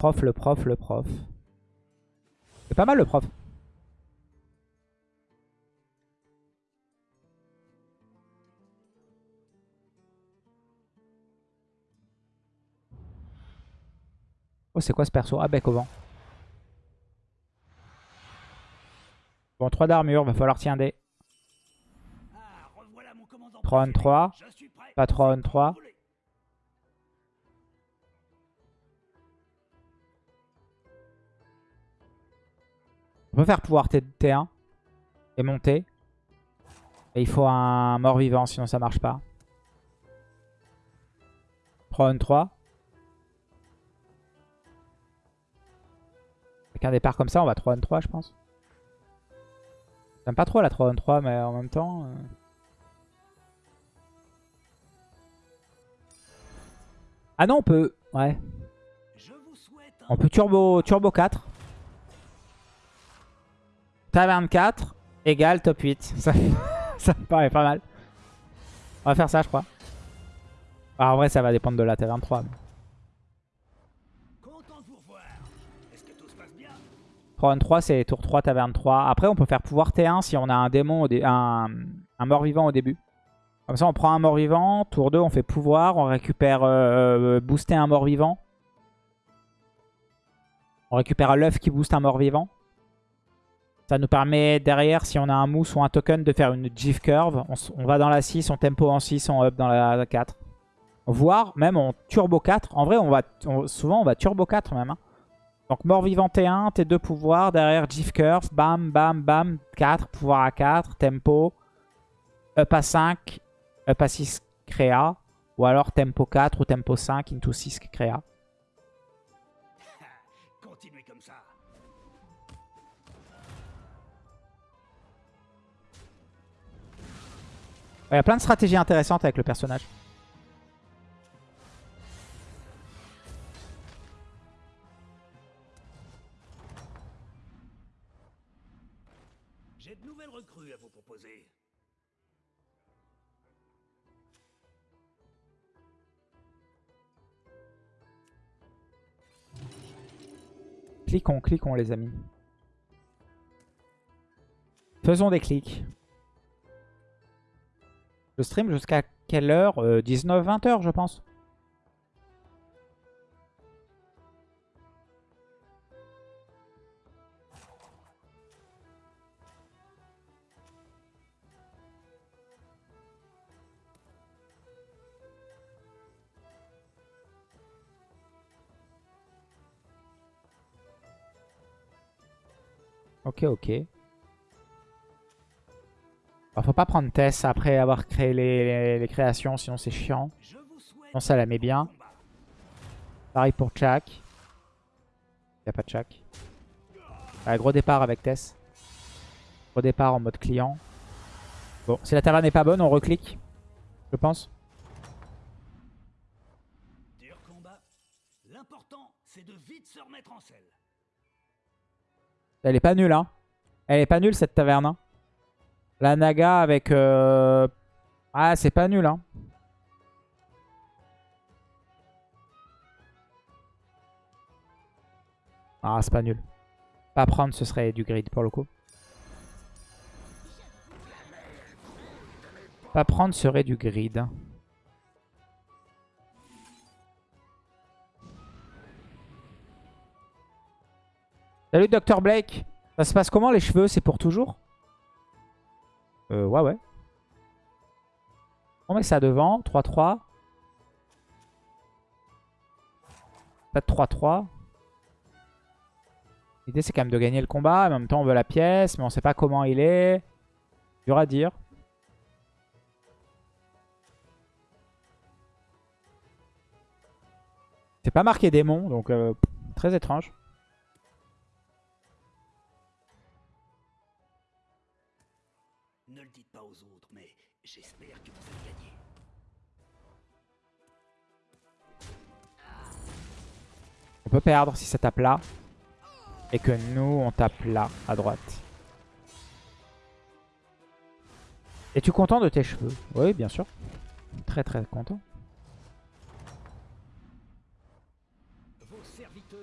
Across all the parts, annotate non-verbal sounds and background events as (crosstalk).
Prof, le prof, le prof. C'est pas mal le prof. Oh, c'est quoi ce perso? Ah, bec au vent. Bon, 3 d'armure, va falloir tirer un dé. 3 on 3. Pas 3 on 3. On peut faire pouvoir T T1 et monter. Et il faut un mort-vivant, sinon ça marche pas. 3 on 3. Avec un départ comme ça, on va 3 on 3, je pense. J'aime pas trop la 3 on 3, mais en même temps... euh, Ah non, on peut... Ouais. On peut turbo, turbo 4. Taverne 4 égale top 8. (laughs) Ça, me paraît pas mal. On va faire ça, je crois. Ah, en vrai, ça va dépendre de la taverne 3. mais- 3 on 3, c'est tour 3, taverne 3. Après, on peut faire pouvoir T1 si on a un démon, un, un mort-vivant au début. Comme ça, on prend un mort-vivant. Tour 2, on fait pouvoir. On récupère euh, booster un mort-vivant. On récupère l'œuf qui booste un mort-vivant. Ça nous permet derrière, si on a un mousse ou un token, de faire une GIF curve. On, on va dans la 6, on tempo en 6, on up dans la 4. Voire même en turbo 4. En vrai, on on- souvent on va turbo 4 même. hein. Donc mort-vivant T1, T2 pouvoir, derrière GIF curve, bam, bam, bam, 4, pouvoir à 4, tempo, up à 5, up à 6 créa, ou alors tempo 4 ou tempo 5 into 6 créa. Il y a plein de stratégies intéressantes avec le personnage. J'ai de nouvelles recrues à vous proposer. Cliquons, cliquons les amis. Faisons des clics. Je stream jusqu'à quelle heure 19-20 heures je pense. Ok, ok. Alors, faut pas prendre Tess après avoir créé les, les- les créations, sinon c'est chiant. Sinon ça la met bien. Pareil pour Chak. Y a pas de Chak. Ouais, gros départ avec Tess. Gros départ en mode client. Bon, si la taverne n'est pas bonne, on reclique. Je pense. Dur combat. L'important, c'est de vite se remettre en selle. Elle est pas nulle, hein. Elle est pas nulle cette taverne. hein. La Naga avec... euh, Ah, c'est pas nul, hein. Ah, c'est pas nul. Pas prendre, ce serait du grid pour le coup. Pas prendre serait du grid. Salut Dr Blake. Ça se passe comment les cheveux? C'est pour toujours? Euh, ouais, ouais. On met ça devant. 3-3. Peut-être 3-3. L'idée, c'est quand même de gagner le combat. En même temps, on veut la pièce, mais on sait pas comment il est. Dur à dire. C'est pas marqué démon, donc euh, très étrange. On peut perdre si ça tape là. Et que nous, on tape là, à droite. Es-tu content de tes cheveux? Oui, bien sûr. Très très content.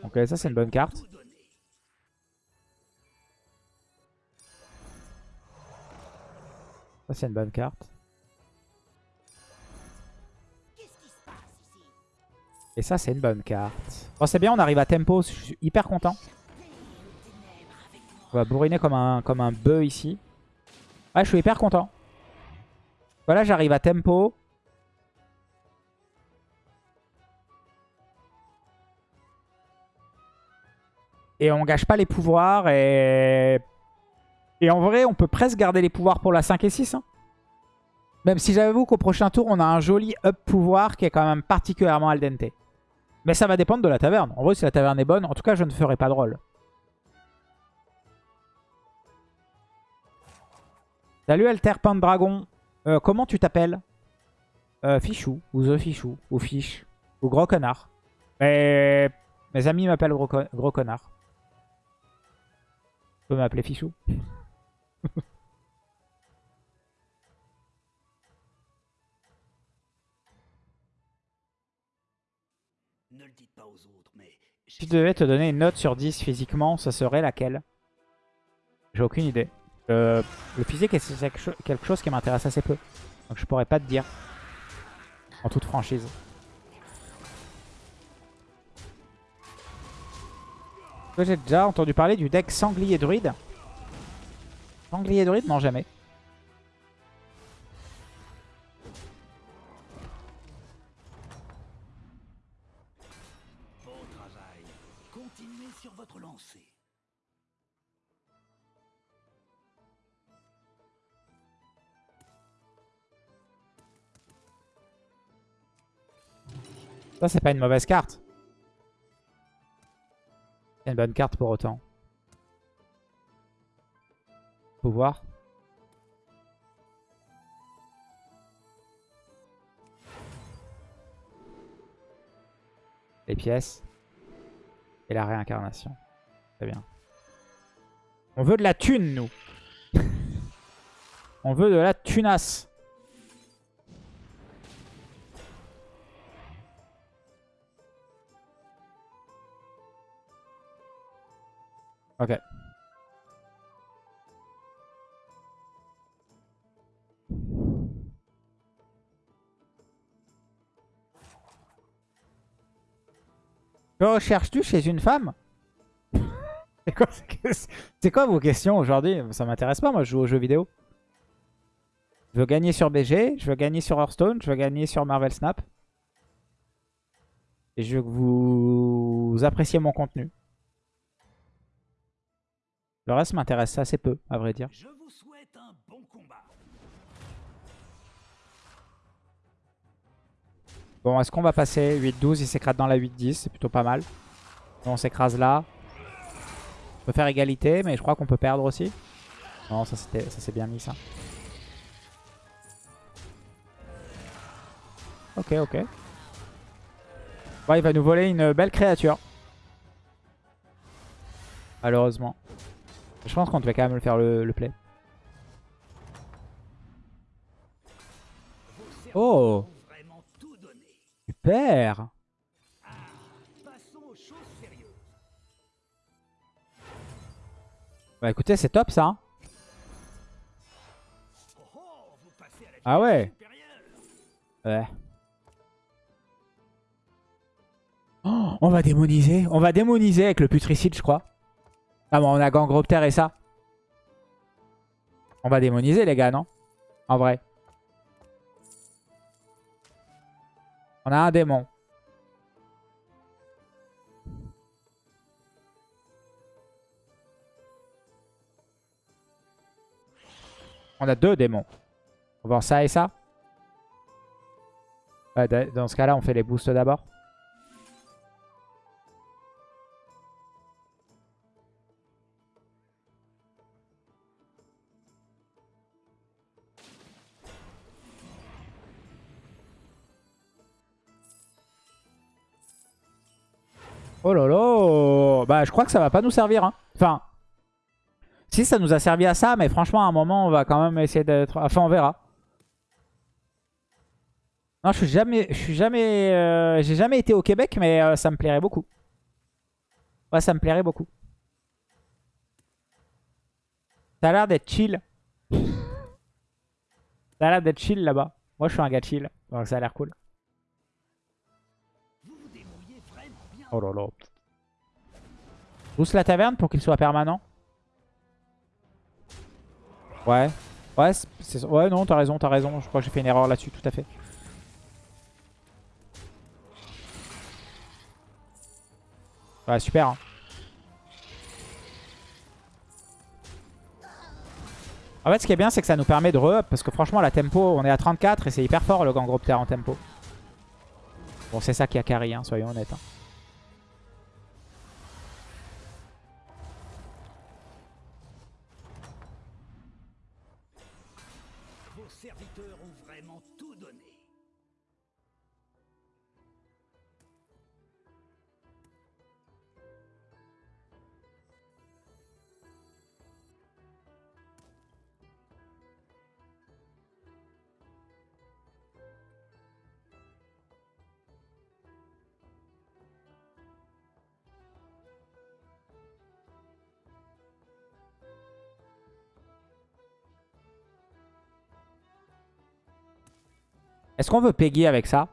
Ok, ça c'est une bonne carte. Ça c'est une bonne carte. Et ça c'est une bonne carte. Bon c'est bien, on arrive à tempo, je suis hyper content. On va bourriner comme un, comme un bœuf ici. Ouais, je suis hyper content. Voilà, j'arrive à tempo. Et on gâche pas les pouvoirs. Et, et en vrai, on peut presque garder les pouvoirs pour la 5 et 6. hein. Même si j'avoue qu'au prochain tour, on a un joli up pouvoir qui est quand même particulièrement al dente. Mais ça va dépendre de la taverne. En vrai, si la taverne est bonne, en tout cas, je ne ferai pas de rôle. Salut Alter Dragon. Euh, comment tu t'appelles? Euh, Fichou, ou The Fichou, ou Fiche, ou Gros Connard. Mais mes amis m'appellent gros, gros Connard. Tu peux m'appeler Fichou (laughs) Si tu devais te donner une note sur 10 physiquement, ça serait laquelle? J'ai aucune idée. Euh, le physique est quelque cho- quelque chose qui m'intéresse assez peu? Donc je pourrais pas te dire. En toute franchise. J'ai déjà entendu parler du deck sanglier druide. Sanglier druide Non, jamais. Sur votre lancée. Ça, c'est pas une mauvaise carte. C'est une bonne carte pour autant. Pouvoir. Les pièces. Et la réincarnation. Très bien. On veut de la thune, nous. (laughs) On veut de la tunasse. Ok. Que recherches-tu chez une femme? C'est quoi, vos questions aujourd'hui? Ça m'intéresse pas, moi je joue aux jeux vidéo. Je veux gagner sur BG, je veux gagner sur Hearthstone, je veux gagner sur Marvel Snap. Et je veux que vous appréciez mon contenu. Le reste m'intéresse assez peu, à vrai dire. Bon, est-ce qu'on va passer 8-12 Il s'écrase dans la 8-10, c'est plutôt pas mal. On s'écrase là. On peut faire égalité, mais je crois qu'on peut perdre aussi. Non, ça s'est bien mis ça. Ok, ok. Il va nous voler une belle créature. Malheureusement. Je pense qu'on devait quand même le faire le, le play. Oh Bah écoutez, c'est top ça. Ah ouais. Ouais. Oh, on va démoniser. On va démoniser avec le putricide, je crois. Ah bon, on a Gangropter et ça. On va démoniser, les gars, non? En vrai. On a un démon. On a deux démons. On va voir ça et ça. Dans ce cas-là, on fait les boosts d'abord. Oh là là Bah je crois que ça va pas nous servir. Hein. Enfin, si ça nous a servi à ça, mais franchement à un moment on va quand même essayer d'être... Enfin on verra. Non, je suis jamais, je suis jamais, euh, j'ai jamais été au Québec, mais euh, ça me plairait beaucoup. Ouais, ça me plairait beaucoup. Ça a l'air d'être chill. (laughs) ça a l'air d'être chill là-bas. Moi, je suis un gars chill. Donc ça a l'air cool. Oh là là. Boost la taverne pour qu'il soit permanent. Ouais. Ouais, ouais non, t'as raison, t'as raison. Je crois que j'ai fait une erreur là-dessus, tout à fait. Ouais, super. hein. En fait, ce qui est bien, c'est que ça nous permet de re-up. Parce que franchement, la tempo, on est à 34 et c'est hyper fort le Gangropter en tempo. Bon, c'est ça qui a carry, hein, soyons honnêtes. hein. Est-ce qu'on veut Peggy avec ça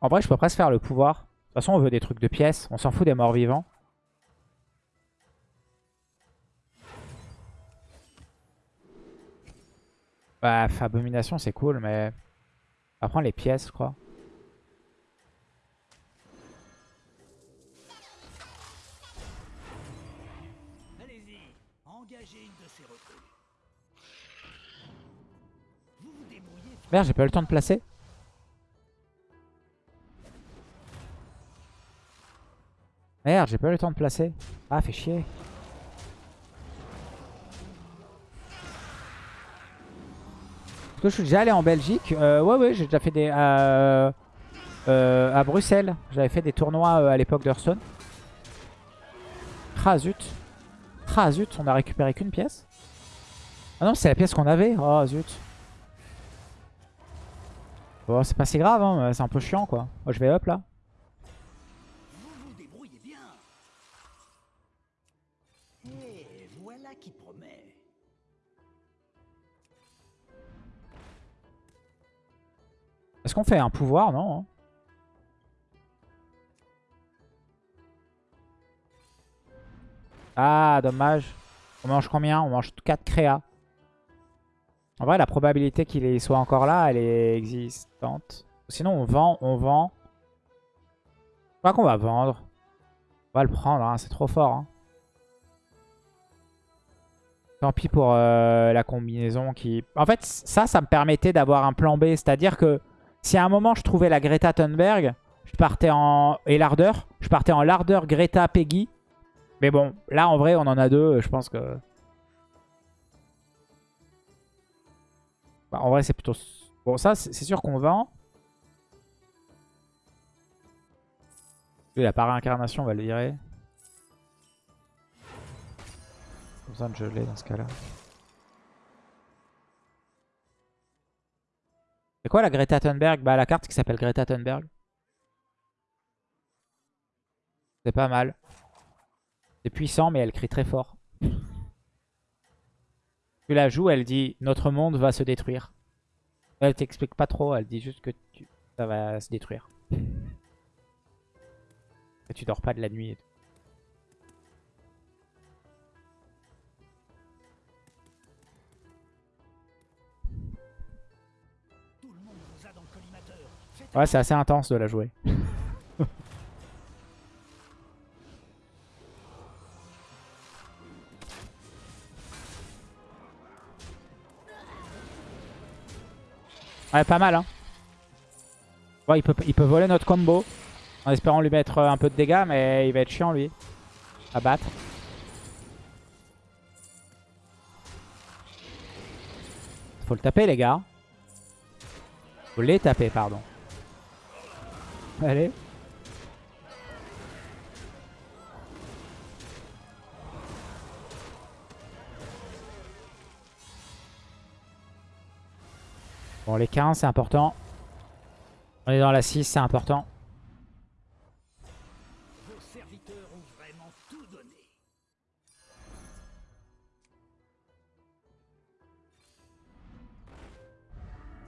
En vrai, je peux presque faire le pouvoir. De toute façon, on veut des trucs de pièces. On s'en fout des morts vivants. Bah, abomination, c'est cool, mais... On va prendre les pièces, je crois. Merde, j'ai pas eu le temps de placer. Merde, j'ai pas eu le temps de placer. Ah, fait chier. Que je suis déjà allé en Belgique Euh, Ouais, ouais, j'ai déjà fait des... euh, euh, à Bruxelles. J'avais fait des tournois euh, à l'époque d'Hearthstone. Ah zut. Ah zut, on a récupéré qu'une pièce. Ah non, c'est la pièce qu'on avait. Oh zut. Bon, c'est pas si grave, hein. c'est un peu chiant quoi. Moi je vais up là. Est-ce qu'on fait un pouvoir Non. hein? Ah, dommage. On mange combien? On mange 4 créas. En vrai, la probabilité qu'il soit encore là, elle est existante. Sinon, on vend, on vend. Je crois qu'on va vendre. On va le prendre, hein, c'est trop fort. hein. Tant pis pour euh, la combinaison qui... En fait, ça, ça me permettait d'avoir un plan B. C'est-à-dire que si à un moment je trouvais la Greta Thunberg, je partais en... et l'ardeur, je partais en l'ardeur Greta Peggy. Mais bon, là en vrai on en a deux, je pense que... Bah, en vrai c'est plutôt... Bon ça c'est sûr qu'on vend. Lui, la réincarnation on va le virer. Pas besoin de geler dans ce cas-là. C'est quoi la Greta Thunberg? Bah la carte qui s'appelle Greta Thunberg. C'est pas mal. C'est puissant mais elle crie très fort. Tu la joues, elle dit notre monde va se détruire. Elle t'explique pas trop, elle dit juste que ça va se détruire. Tu dors pas de la nuit. et. Tout Ouais, c'est assez intense de la jouer. (laughs) ouais, pas mal, hein. Il peut, il peut voler notre combo en espérant lui mettre euh, un peu de dégâts, mais il va être chiant, lui, à battre. Faut le taper, les gars. Faut les taper, pardon. Allez. Bon, les 15, c'est important. On est dans la 6, c'est important. Vos serviteurs ont vraiment tout donné.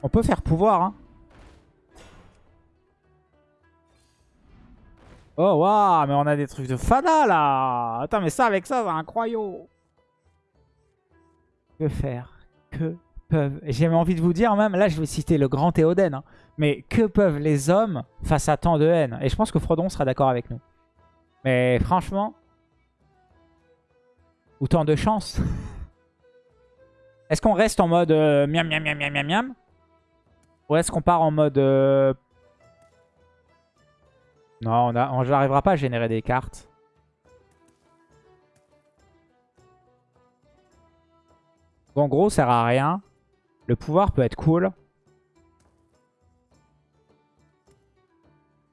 On peut faire pouvoir, hein. Oh, waouh, mais on a des trucs de fada, là. Attends, mais ça, avec ça, c'est incroyable. Que faire? Que peuvent... J'ai envie de vous dire même, là, je vais citer le grand Théoden, hein, mais que peuvent les hommes face à tant de haine? Et je pense que Frodon sera d'accord avec nous. Mais franchement... Autant de chance. (laughs) Est-ce qu'on reste en mode euh, miam miam miam miam miam? Ou est-ce qu'on part en mode... euh, Non, on n'arrivera pas à générer des cartes. En gros, ça sert à rien. Le pouvoir peut être cool.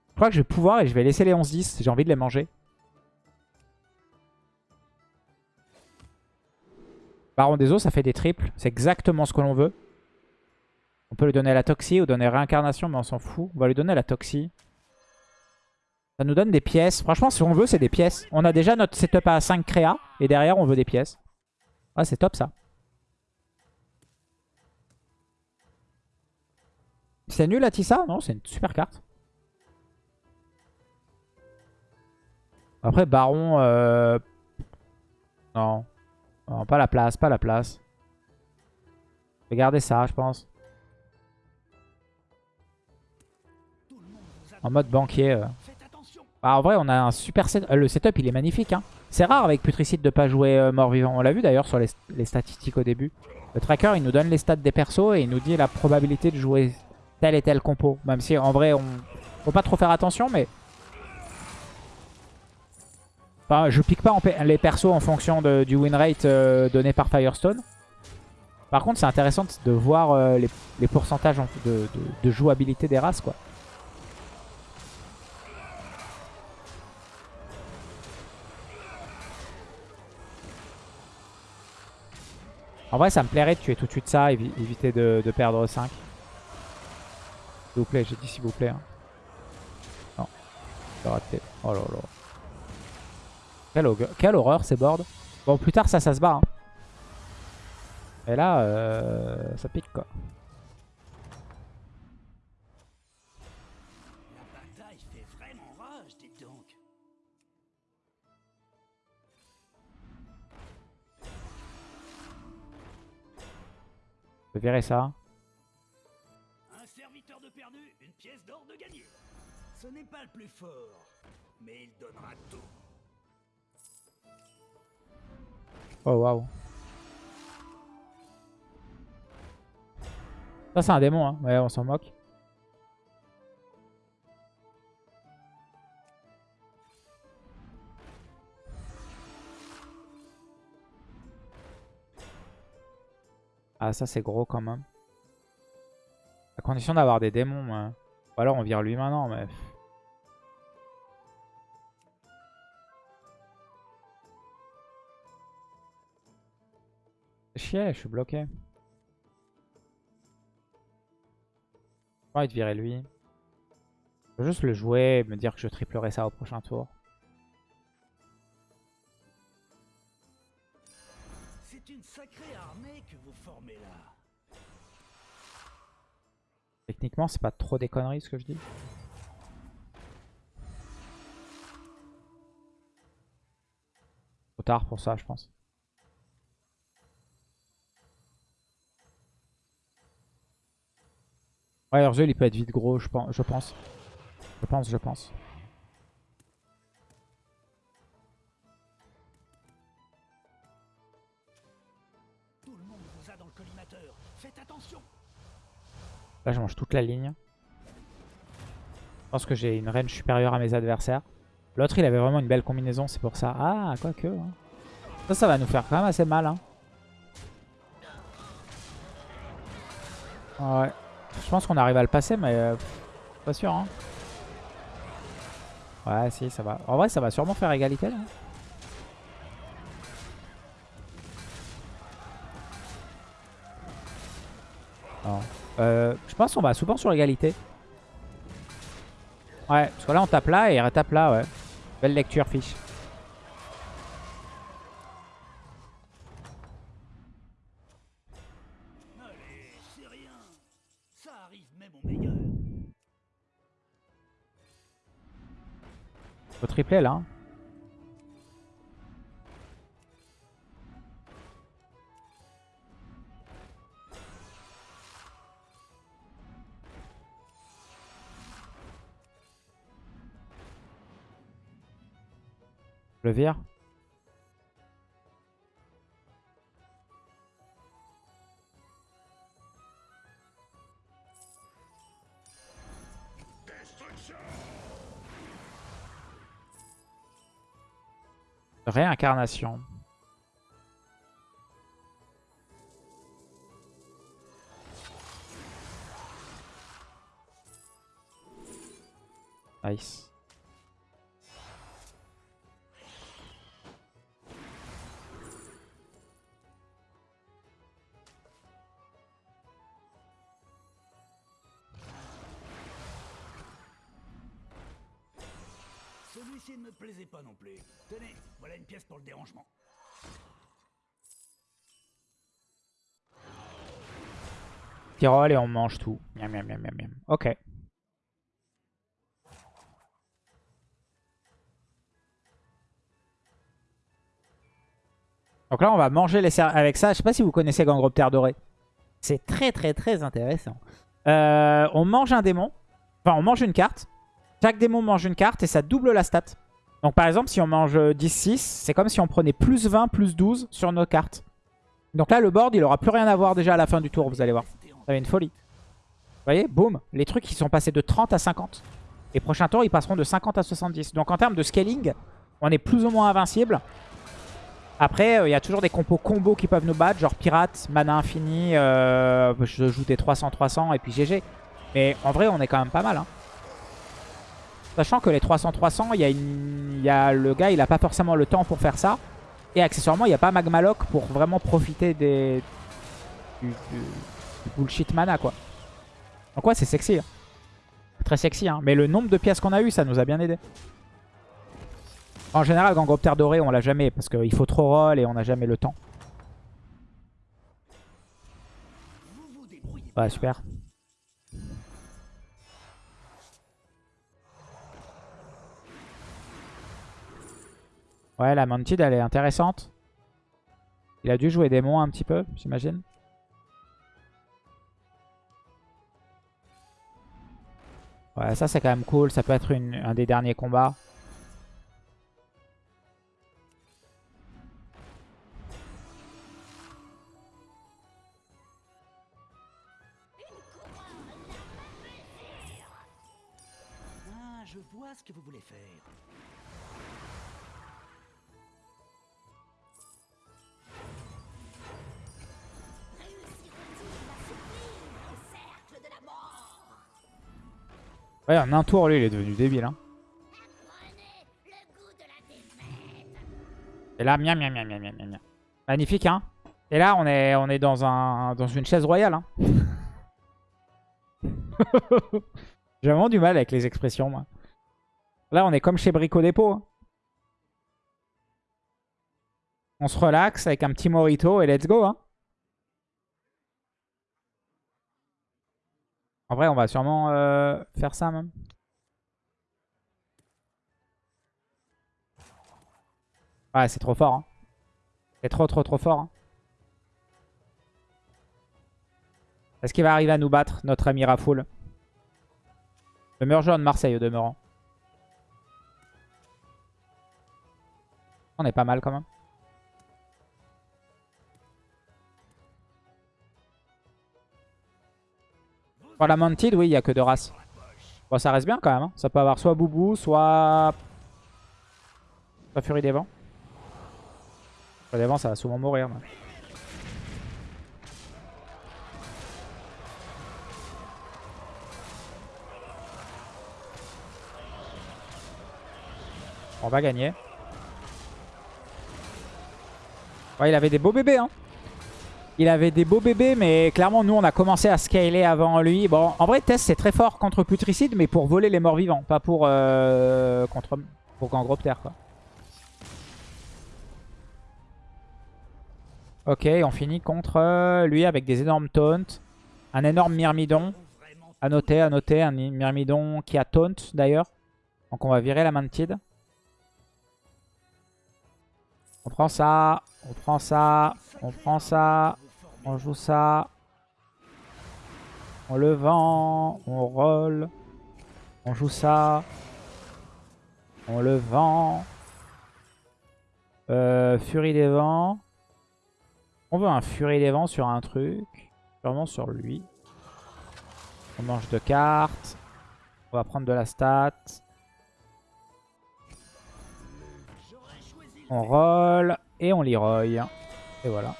Je crois que je vais pouvoir et je vais laisser les 11-10. J'ai envie de les manger. Baron des eaux, ça fait des triples. C'est exactement ce que l'on veut. On peut lui donner la Toxie ou donner réincarnation, mais on s'en fout. On va lui donner la Toxie. Ça nous donne des pièces. Franchement, si on veut, c'est des pièces. On a déjà notre setup à 5 créa. Et derrière, on veut des pièces. Ah, c'est top, ça. C'est nul, Atissa Non, c'est une super carte. Après, Baron... Euh... Non. Pas la place, pas la place. Garder ça, je pense. En mode banquier. euh. Bah, en vrai, on a un super set. euh, Le setup, il est magnifique. Hein. C'est rare avec Putricide de pas jouer euh, mort-vivant. On l'a vu d'ailleurs sur les, statistiques au début. Le tracker, il nous donne les stats des persos et il nous dit la probabilité de jouer tel et tel compo. Même si en vrai, on faut pas trop faire attention, mais... Enfin, je pique pas les persos en fonction du win rate euh, donné par Firestone. Par contre, c'est intéressant de voir les, pourcentages en- de, de- de jouabilité des races, quoi. En vrai, ça me plairait de tuer tout de suite ça, évi- éviter de, perdre 5. S'il vous plaît, j'ai dit s'il vous plaît. hein. Non, j'ai raté. Oh là là. Quelle horreur ces boards. Bon, plus tard, ça, ça se bat. hein. Et là, euh, ça pique quoi. Je virer ça. Un serviteur de perdu, une pièce d'or de gagné. Ce n'est pas le plus fort, mais il donnera tout. Oh waouh. Ça, c'est un démon, hein. Ouais, on s'en moque. Ah, ça, c'est gros quand même. À condition d'avoir des démons. Ou alors on vire lui maintenant, mais... Chier, je suis bloqué. J'ai envie de virer lui. Je juste le jouer et me dire que je triplerai ça au prochain tour. Techniquement, c'est pas trop des conneries ce que je dis. Trop tard pour ça, je pense. Ouais, Urzel, il peut être vite gros, je pense. Je pense, je pense. Je pense. Là, je mange toute la ligne. Je pense que j'ai une range supérieure à mes adversaires. L'autre, il avait vraiment une belle combinaison, c'est pour ça. Ah, quoique. hein. Ça, ça va nous faire quand même assez mal. Hein. Ouais. Je pense qu'on arrive à le passer, mais euh, pas sûr. Hein. Ouais, si, ça va. En vrai, ça va sûrement faire égalité. Euh, je pense qu'on va souvent sur égalité. Ouais, parce que là, on tape là et il retape là, ouais. Belle lecture, fiche. Au tripler là. Le. Réincarnation. Nice. Plaisait pas non plus. Tenez, voilà une pièce pour le dérangement. Tyrol et on mange tout. Ok. Donc là, on va manger les avec ça. Je sais pas si vous connaissez Gangroptère doré. C'est très, très, très intéressant. Euh, on mange un démon. Enfin, on mange une carte. Chaque démon mange une carte et ça double la stat. Donc par exemple, si on mange 10-6, c'est comme si on prenait plus 20, plus 12 sur nos cartes. Donc là, le board, il aura plus rien à voir déjà à la fin du tour, vous allez voir. Ça va une folie. Vous voyez, boum, les trucs qui sont passés de 30 à 50. Et prochain tour, ils passeront de 50 à 70. Donc en termes de scaling, on est plus ou moins invincible. Après, euh, il y a toujours des compos combos qui peuvent nous battre, genre pirate, mana infini, euh, je joue des 300-300 et puis GG. Mais en vrai, on est quand même pas mal. Hein. Sachant que les 300-300, il y, a le gars, il a pas forcément le temps pour faire ça. Et accessoirement, il n'y a pas Magmaloc pour vraiment profiter des... du, bullshit mana, quoi. Donc ouais, c'est sexy. hein. Très sexy, hein. Mais le nombre de pièces qu'on a eu, ça nous a bien aidé. En général, Gangroptère doré, on l'a jamais. Parce qu'il faut trop roll et on n'a jamais le temps. Ouais, super. Ouais, la Mantid, elle est intéressante. Il a dû jouer démon un petit peu, j'imagine. Ouais, ça c'est quand même cool. Ça peut être un des derniers combats. Ah, je vois ce que vous voulez faire. Ouais, en un tour, lui, il est devenu débile. Hein. Et là, miam, miam, miam, miam, miam, miam. Magnifique, hein Et là, on est, on est dans, un, dans une chaise royale. Hein. (laughs) J'ai vraiment du mal avec les expressions, moi. Là, on est comme chez Brico Dépôt. hein. On se relaxe avec un petit morito et let's go. Hein. En vrai, on va sûrement euh, faire ça même. Ouais, c'est trop fort. Hein. C'est trop, trop, trop fort. hein. Est-ce qu'il va arriver à nous battre, notre ami Rafoul? Le joueur de Marseille au demeurant. On est pas mal quand même. Pour la Mantid, oui, il n'y a que deux races. Bon, ça reste bien quand même. Hein. Ça peut avoir soit Boubou, soit... Soit Furie des Vents. Furie des Vents, ça va souvent mourir. On va gagner. Ouais, il avait des beaux bébés, hein. Il avait des beaux bébés, mais clairement, nous, on a commencé à scaler avant lui. Bon, en vrai, Tess, c'est très fort contre Putricide, mais pour voler les morts vivants, pas pour, euh, contre, pour Gangropter, quoi. Ok, on finit contre euh, lui avec des énormes taunts. Un énorme Myrmidon. À noter, à noter, un Myrmidon qui a taunt, d'ailleurs. Donc on va virer la Mantide. On prend ça, on prend ça, on prend ça, on joue ça. On le vend, on roll. On joue ça. On le vend. Euh, Furie des vents. On veut un Furie des vents sur un truc. Sûrement sur lui. On mange deux cartes. On va prendre de la stat. On roll et on Leroy. Et voilà.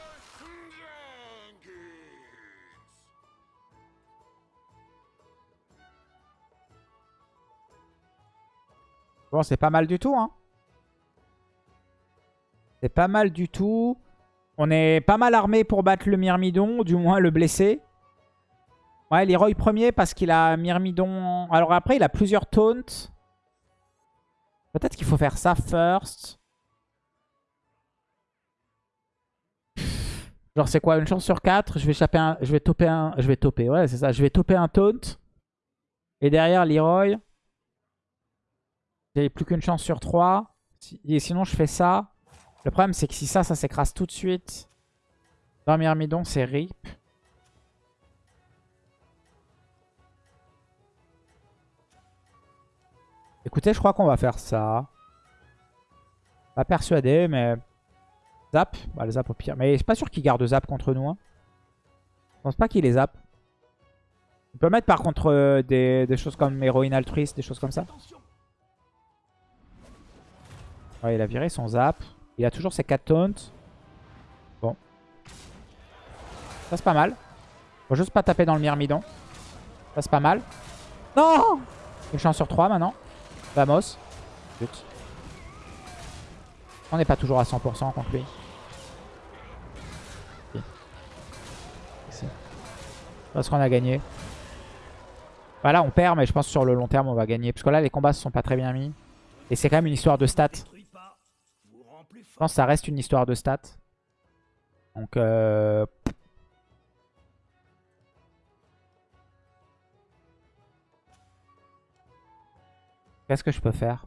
Bon, c'est pas mal du tout, hein. C'est pas mal du tout. On est pas mal armé pour battre le Myrmidon, du moins le blesser. Ouais, Leroy premier parce qu'il a Myrmidon... Alors après, il a plusieurs taunts. Peut-être qu'il faut faire ça first. Genre c'est quoi Une chance sur 4 Je vais choper un... Je vais toper un... Je vais toper, ouais c'est ça. Je vais toper un taunt. Et derrière Leroy. J'ai plus qu'une chance sur 3. Et sinon je fais ça. Le problème c'est que si ça, ça s'écrase tout de suite. Dans Myrmidon, c'est RIP. Écoutez, je crois qu'on va faire ça. Pas persuadé, mais... Zap Bah, le zap au pire. Mais je suis pas sûr qu'il garde zap contre nous. Hein. Je pense pas qu'il les zap. On peut mettre par contre euh, des, choses comme héroïne altruiste, des choses comme ça. Ouais, il a viré son zap. Il a toujours ses 4 taunts. Bon. Ça c'est pas mal. Faut juste pas taper dans le myrmidon. Ça c'est pas mal. Non Une chance sur 3 maintenant. Vamos. On n'est pas toujours à 100% contre lui. Parce qu'on a gagné. Voilà, on perd, mais je pense que sur le long terme, on va gagner. Parce que là, les combats se sont pas très bien mis. Et c'est quand même une histoire de stats. Je pense que ça reste une histoire de stats. Donc, euh... Qu'est-ce que je peux faire?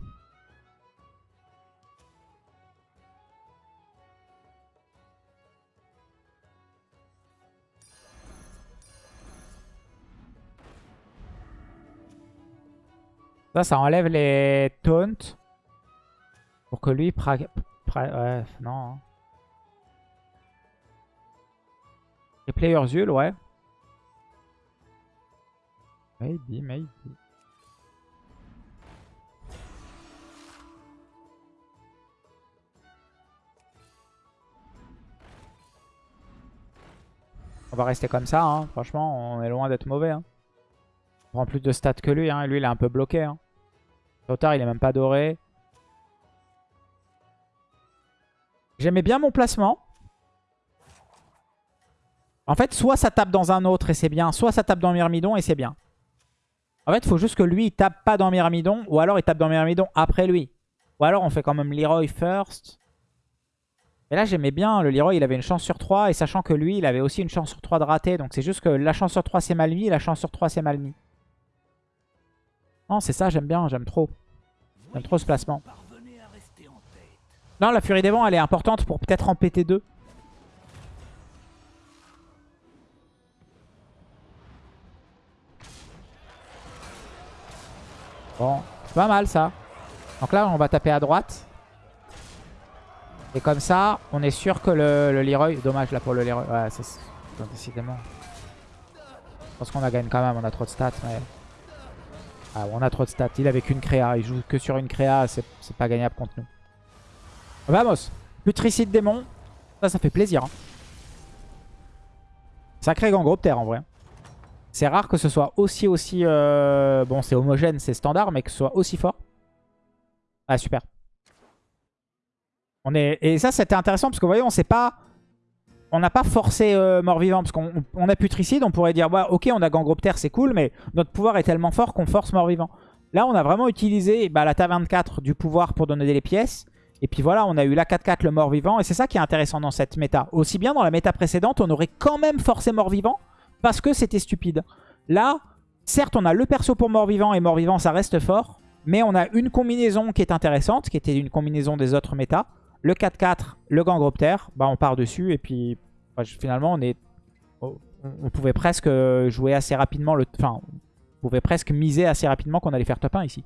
Ça, ça enlève les taunts. Pour que lui... Ouais, non. Hein. Les players Urzul, ouais. Maybe, maybe. On va rester comme ça, hein. franchement, on est loin d'être mauvais. Hein. On prend plus de stats que lui, hein. lui il est un peu bloqué. Hein. Tard, il est même pas doré. J'aimais bien mon placement. En fait, soit ça tape dans un autre et c'est bien, soit ça tape dans Myrmidon et c'est bien. En fait, il faut juste que lui, il tape pas dans Myrmidon, ou alors il tape dans Myrmidon après lui. Ou alors on fait quand même Leroy first. Et là, j'aimais bien. Le Leroy, il avait une chance sur 3. Et sachant que lui, il avait aussi une chance sur 3 de rater. Donc c'est juste que la chance sur 3, c'est mal mis. Et la chance sur 3, c'est mal mis. Non, c'est ça, j'aime bien. J'aime trop. J'aime trop ce placement. Non, la Furie des Vents, elle est importante pour peut-être en péter deux. Bon, c'est pas mal ça. Donc là, on va taper à droite. Et comme ça, on est sûr que le, le Leroy... Dommage là pour le Leroy. Ouais, c'est... Décidément. Je pense qu'on a gagné quand même, on a trop de stats. Mais... Ah, on a trop de stats. Il avait qu'une créa. Il joue que sur une créa. C'est pas gagnable contre nous. Vamos. Putricide démon. Ça, ça fait plaisir. Hein. Sacré Gangropter en vrai. C'est rare que ce soit aussi, aussi... Euh... Bon, c'est homogène, c'est standard, mais que ce soit aussi fort. Ah, super. On est... Et ça, c'était intéressant parce que vous voyez, on sait pas... On n'a pas forcé euh, mort-vivant parce qu'on on a putricide, on pourrait dire bah, ok on a gangroptère c'est cool mais notre pouvoir est tellement fort qu'on force mort-vivant. Là on a vraiment utilisé bah, la taverne 4 du pouvoir pour donner les pièces et puis voilà on a eu la 4-4 le mort-vivant et c'est ça qui est intéressant dans cette méta. Aussi bien dans la méta précédente on aurait quand même forcé mort-vivant parce que c'était stupide. Là certes on a le perso pour mort-vivant et mort-vivant ça reste fort mais on a une combinaison qui est intéressante qui était une combinaison des autres méta. Le 4-4, le Gangroptère, bah on part dessus et puis bah, finalement on est, on pouvait presque jouer assez rapidement, le, enfin on pouvait presque miser assez rapidement qu'on allait faire top 1 ici.